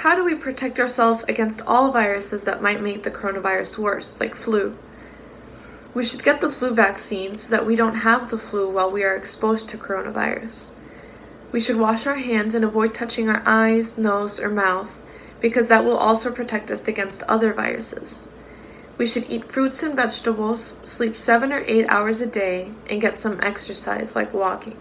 How do we protect ourselves against all viruses that might make the coronavirus worse, like flu? We should get the flu vaccine so that we don't have the flu while we are exposed to coronavirus. We should wash our hands and avoid touching our eyes, nose, or mouth because that will also protect us against other viruses. We should eat fruits and vegetables, sleep 7 or 8 hours a day, and get some exercise like walking.